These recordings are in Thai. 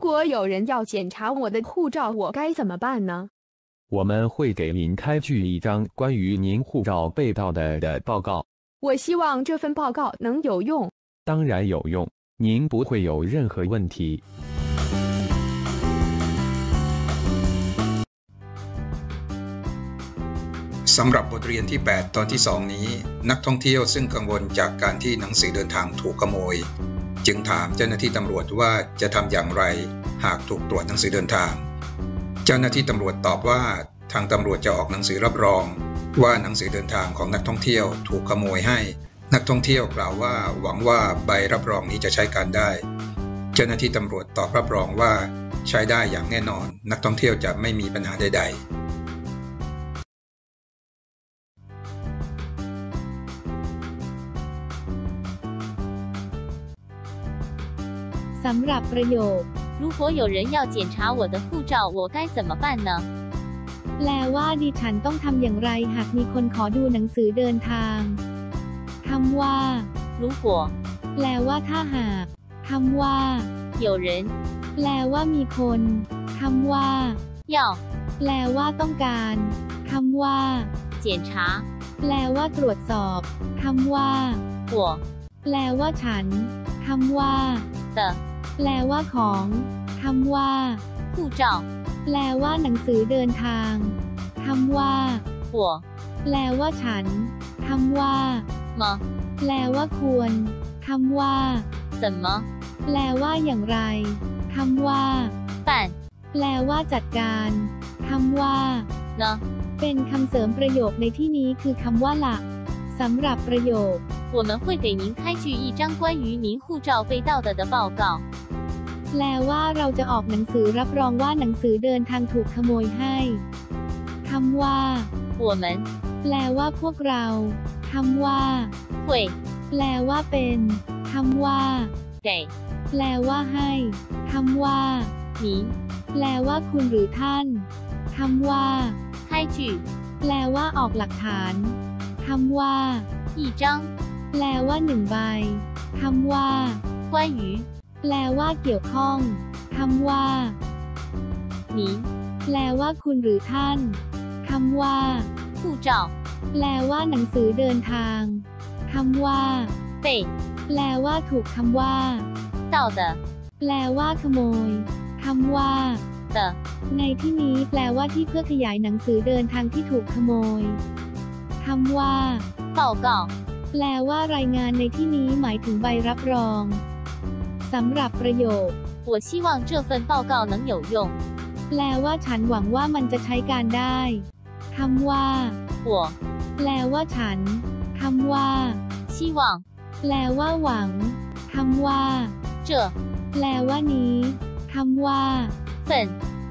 果有人要检查我的护照，我该怎么办呢？我们会给您开具一张关于您护照被盗的的报告。我希望这份报告能有用。当然有用，您不会有任何问题。สำหรับบทเรียนที่ 8 ตอนที่ 2 นี้ นักท่องเที่ยวซึ่งกังวลจากการที่หนังสือเดินทางถูกขโมย จึงถามเจ้าหน้าที่ตำรวจว่าจะทำอย่างไรหากถูกตรวจหนังสือเดินทาง เจ้าหน้าที่ตำรวจตอบว่าทางตำรวจจะออกหนังสือรับรอง ว่าหนังสือเดินทางของนักท่องเที่ยวถูกขโมยให้ นักท่องเที่ยวกล่าวว่าหวังว่าใบรับรองนี้จะใช้การได้ เจ้าหน้าที่ตำรวจตอบรับรองว่าใช้ได้อย่างแน่นอน นักท่องเที่ยวจะไม่มีปัญหาใด ๆ สำหรับประโยค 如果有人要检查我的护照，我该怎么办呢？ แปลว่าดิฉันต้องทำอย่างไรหากมีคนขอดูหนังสือเดินทางคำว่า 如果 แปลว่าถ้าหากคำว่า 有人 แปลว่ามีคนคำว่า 要 แปลว่าต้องการคำว่า 检查 แปลว่าตรวจสอบคำว่า 我 แปลว่าฉันคำว่า 的 แปลว่าของคำว่า 护照， แปลว่าหนังสือเดินทางคำว่า 我 แปลว่าฉันคำว่า 么 แปลว่าควรคำว่า 怎么 แปลว่าอย่างไรคำว่า 办 แปลว่าจัดการคำว่า 呢？ เป็นคำเสริมประโยคในที่นี้คือคำว่าหลักสำหรับประโยค 我们会给您开具一张关于您护照被盗的的报告。 แปลว่าเราจะออกหนังสือรับรองว่าหนังสือเดินทางถูกขโมยให้คำว่า 我们 แปลว่าพวกเราคำว่า 会 แปลว่าเป็นคำว่า 给 แปลว่าให้คำว่า 您 แปลว่าคุณหรือท่านคำว่า 开具 แปลว่าออกหลักฐานคำว่า 一张 แปลว่าหนึ่งใบคำว่า 关于 แปลว่าเกี่ยวข้อง คำว่าหนีแปลว่าคุณหรือท่าน คำว่าผู้จอาแปลว่าหนังสือเดินทาง คำว่าเตะแปลว่าถูกคำว่าเต่า的แปลว่าขโมย คำว่าเ的ในที่นี้แปลว่าที่เพื่อขยายหนังสือเดินทางที่ถูกขโมย คำว่าเต่าก่าแปลว่ารายงานในที่นี้หมายถึงใบรับรอง สำหรับประโยค 我希望这份报告能有用。 แปลว่าฉันหวังว่ามันจะใช้การได้คำว่า 我 แปลว่าฉันคำว่า 希望 แปลว่าหวังคำว่า 这 แปลว่านี้คำว่า 份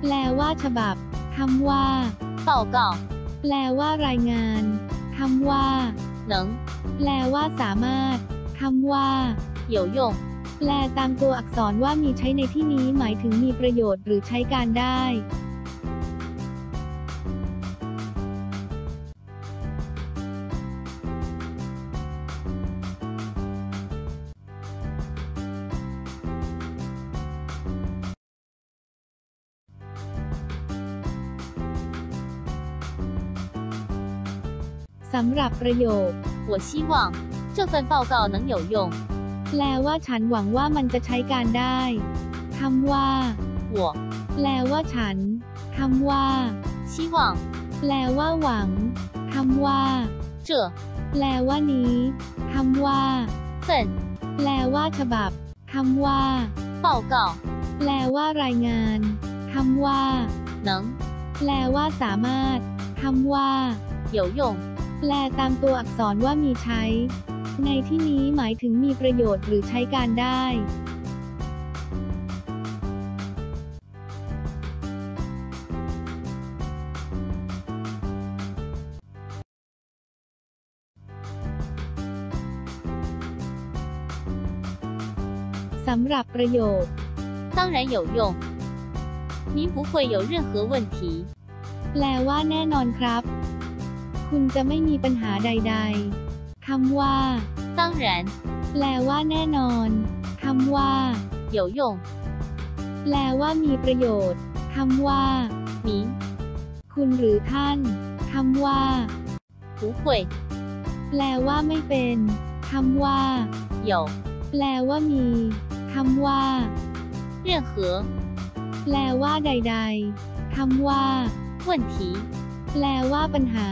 แปลว่าฉบับคำว่า 报告 แปลว่ารายงานคำว่า 能 แปลว่าสามารถคำว่า 有用。 แปลตามตัวอักษรว่ามีใช้ในที่นี้หมายถึงมีประโยชน์หรือใช้การได้ สำหรับประโยค 我希望这份报告能有用。 แปลว่าฉันหวังว่ามันจะใช้การได้คำว่า 我 แปลว่าฉันคำว่า 希望 แปลว่าหวังคำว่า 这 แปลว่านี้คำว่า 份 แปลว่าฉบับคำว่า 报告 แปลว่ารายงานคำว่า 能 แปลว่าสามารถคำว่า 有用。 แปลตามตัวอักษรว่ามีใช้ ในที่นี้หมายถึงมีประโยชน์หรือใช้การได้ สำหรับประโยค 当然有用。您不会有任何问题。 แปลว่าแน่นอนครับ คุณจะไม่มีปัญหาใด ๆ คำว่า 当然 แปลว่าแน่นอน คำว่า 有用。 แ แปลว่ามีประโยชน์คำว่า 您 คุณหรือท่านคำว่า 不会 แปลว่าไม่เป็นคำว่า 有 แปลว่ามีคำว่า 任何 แปลว่าใด ๆคำว่า 问题， แปลว่าปัญหา